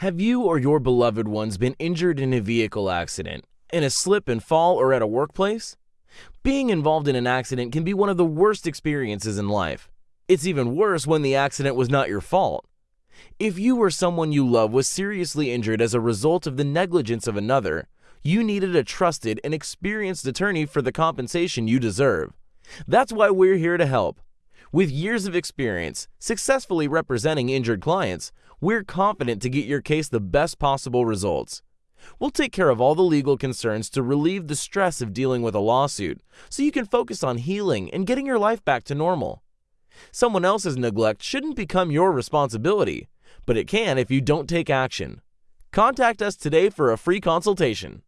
Have you or your beloved ones been injured in a vehicle accident, in a slip and fall, or at a workplace? Being involved in an accident can be one of the worst experiences in life. It's even worse when the accident was not your fault. If you or someone you love was seriously injured as a result of the negligence of another, you needed a trusted and experienced attorney for the compensation you deserve. That's why we're here to help. With years of experience successfully representing injured clients, we're confident to get your case the best possible results. We'll take care of all the legal concerns to relieve the stress of dealing with a lawsuit so you can focus on healing and getting your life back to normal. Someone else's neglect shouldn't become your responsibility, but it can if you don't take action. Contact us today for a free consultation.